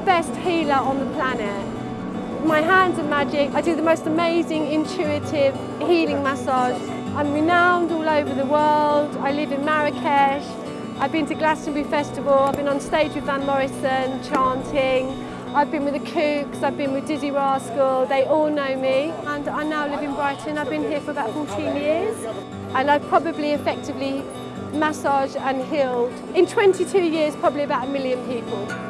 best healer on the planet. My hands are magic. I do the most amazing, intuitive healing massage. I'm renowned all over the world. I live in Marrakesh. I've been to Glastonbury Festival. I've been on stage with Van Morrison chanting. I've been with the Kooks, I've been with Dizzee Rascal, they all know me. And I now live in Brighton, I've been here for about 14 years. And I've probably effectively massaged and healed, in 22 years, probably about a million people.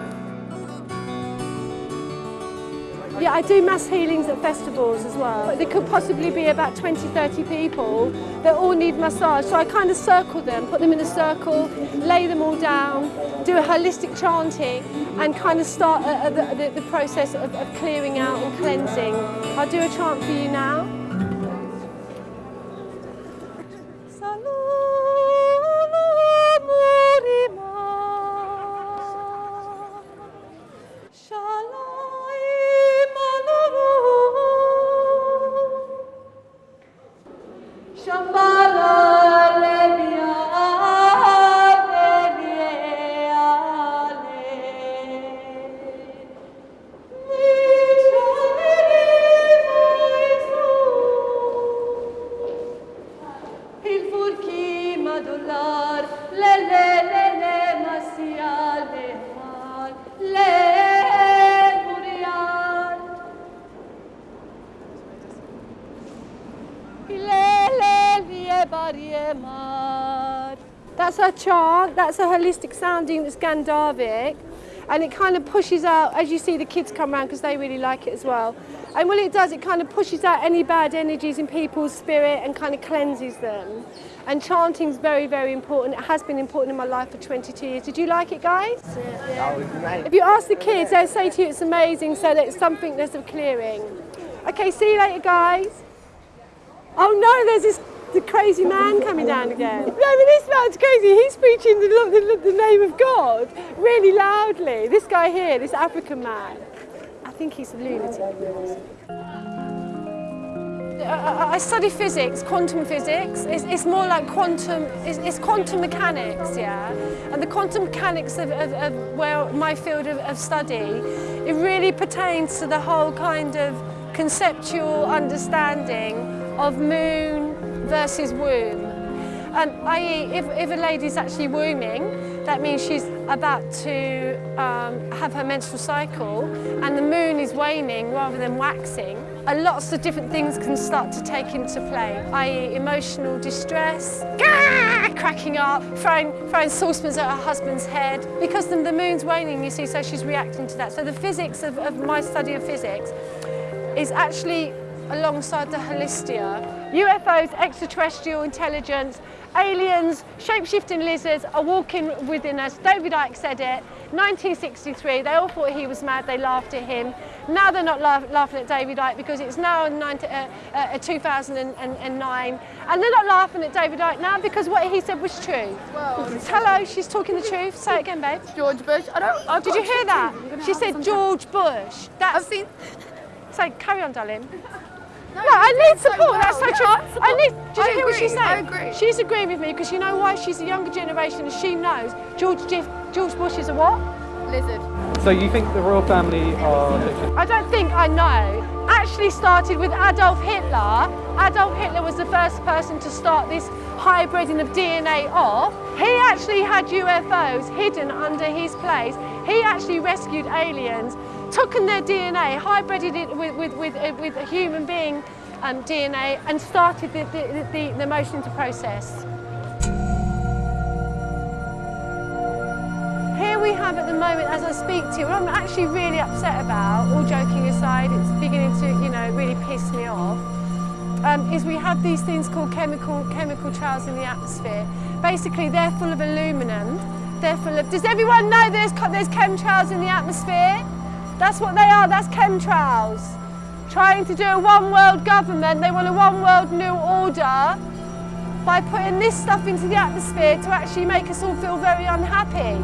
Yeah, I do mass healings at festivals as well. There could possibly be about 20, 30 people that all need massage. So I kind of circle them, put them in a circle, lay them all down, do a holistic chanting and kind of start a, a, the, the process of, of clearing out and cleansing. I'll do a chant for you now. That's a chant, that's a holistic sounding that's Gandharvic and it kind of pushes out, as you see the kids come around because they really like it as well. And what it does, it kind of pushes out any bad energies in people's spirit and kind of cleanses them. And chanting is very, very important. It has been important in my life for 22 years. Did you like it, guys? Yeah. If you ask the kids, they'll say to you it's amazing, so that it's something that's a clearing. Okay, see you later, guys. Oh no, there's this the crazy man coming down again. No, but this man's crazy. He's preaching the, the, the name of God really loudly. This guy here, this African man, I think he's a lunatic. I study physics, quantum physics. It's, it's more like quantum, it's, it's, quantum mechanics, yeah? And the quantum mechanics of, of, of where my field of, of study, it really pertains to the whole kind of conceptual understanding of moon, versus womb. And i.e., if, if a lady's actually wombing, that means she's about to um, have her menstrual cycle and the moon is waning rather than waxing. And lots of different things can start to take into play, i.e. emotional distress, cracking up, throwing, throwing saucepans at her husband's head. Because the, the moon's waning, you see, so she's reacting to that. So the physics of, of my study of physics is actually alongside the Holistia. UFOs, extraterrestrial intelligence, aliens, shape-shifting lizards are walking within us. David Icke said it. 1963, they all thought he was mad, they laughed at him. Now they're not laugh, laughing at David Icke because it's now 90, uh, uh, 2009. And they're not laughing at David Icke now because what he said was true. Well, Hello, she's talking the truth. Say it again, babe. George Bush. I don't. I've Did you hear that? She said George Bush. That's, I've seen. Say, carry on, darling. No, no I need support. Well. That's so true. I need. Did you hear what she's saying? I agree. She's agreeing with me because you know why? She's a younger generation and she knows George George Bush is a what? Lizard. So you think the royal family are? I don't think I know. Actually started with Adolf Hitler. Adolf Hitler was the first person to start this hybriding of DNA off. He actually had UFOs hidden under his place. He actually rescued aliens taken their DNA, hybrided it with, with, with, uh, with a human being um, DNA and started the, the, the, the motion to process. Here we have at the moment, as I speak to you, what I'm actually really upset about, all joking aside, it's beginning to, you know, really piss me off, um, is we have these things called chemical, chemical trails in the atmosphere. Basically, they're full of aluminum, they're full of, does everyone know there's, there's chemtrails in the atmosphere? That's what they are, that's chemtrails. Trying to do a one world government, they want a one world new order by putting this stuff into the atmosphere to actually make us all feel very unhappy.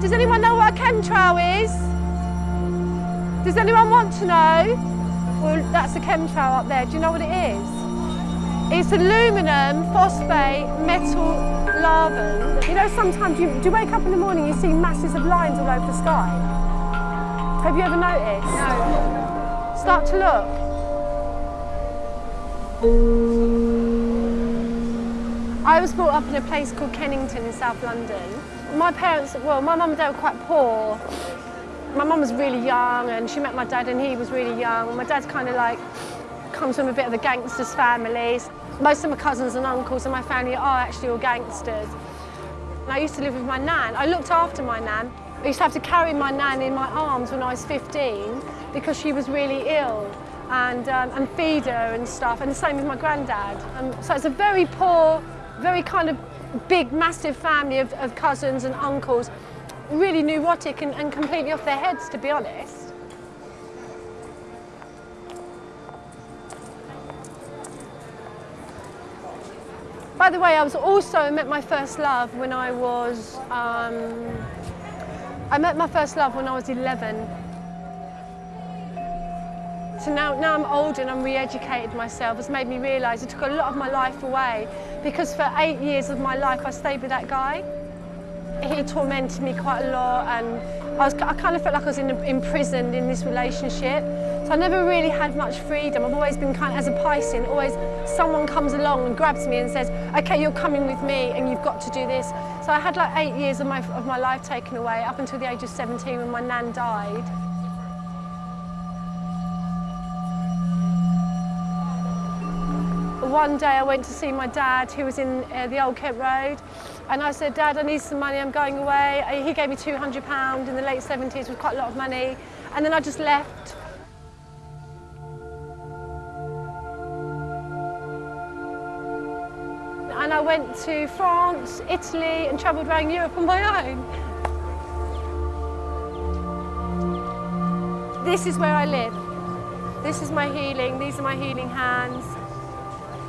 Does anyone know what a chemtrail is? Does anyone want to know? Well, that's a chemtrail up there. Do you know what it is? It's aluminum phosphate metal larvan. You know, sometimes you, do you wake up in the morning, you see masses of lines all over the sky? Have you ever noticed? No. Start to look. I was brought up in a place called Kennington in South London. My parents, well, my mum and dad were quite poor. My mum was really young and she met my dad and he was really young. My dad's kind of like, comes from a bit of a gangster's family. Most of my cousins and uncles in my family are actually all gangsters. And I used to live with my nan. I looked after my nan. I used to have to carry my nan in my arms when I was 15 because she was really ill and, um, and feed her and stuff, and the same with my granddad. Um, so it's a very poor, very kind of big, massive family of, of cousins and uncles, really neurotic and, and completely off their heads, to be honest. By the way, I was also met my first love when I was, um, I met my first love when I was 11. So now, now I'm older and I'm re-educated myself, it's made me realise it took a lot of my life away because for eight years of my life I stayed with that guy. He tormented me quite a lot and I, was, I kind of felt like I was in, imprisoned in this relationship. So I never really had much freedom. I've always been kind of, as a Piscean, always someone comes along and grabs me and says, okay, you're coming with me and you've got to do this. So I had like eight years of my, of my life taken away up until the age of 17 when my nan died. One day I went to see my dad who was in uh, the Old Kent Road and I said, Dad, I need some money, I'm going away. He gave me £200 in the late 70s, was quite a lot of money. And then I just left. I went to France, Italy and travelled around Europe on my own. This is where I live. This is my healing, these are my healing hands.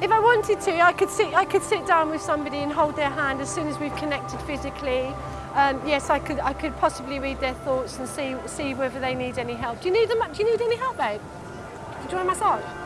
If I wanted to, I could sit, I could sit down with somebody and hold their hand as soon as we've connected physically. Um, yes, I could, I could possibly read their thoughts and see, see whether they need any help. Do you need, them, do you need any help, babe? Do you want a massage?